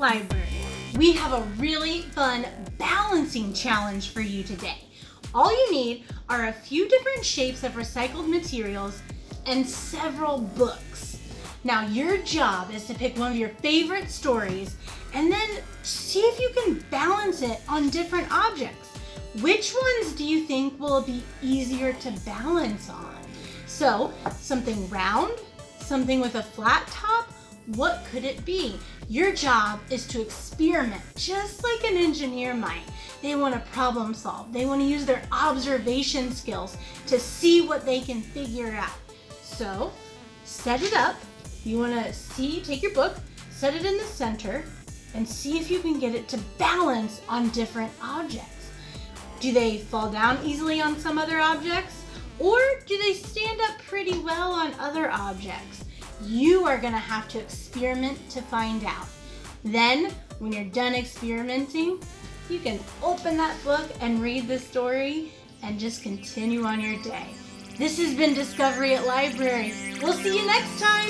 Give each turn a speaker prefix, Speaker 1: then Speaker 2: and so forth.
Speaker 1: Library. We have a really fun balancing challenge for you today. All you need are a few different shapes of recycled materials and several books. Now your job is to pick one of your favorite stories and then see if you can balance it on different objects. Which ones do you think will be easier to balance on? So something round, something with a flat top, what could it be? Your job is to experiment just like an engineer might. They want to problem solve. They want to use their observation skills to see what they can figure out. So set it up. You want to see, take your book, set it in the center, and see if you can get it to balance on different objects. Do they fall down easily on some other objects? Or do they stand up pretty well on other objects? You are gonna have to experiment to find out. Then, when you're done experimenting, you can open that book and read the story and just continue on your day. This has been Discovery at Library. We'll see you next time.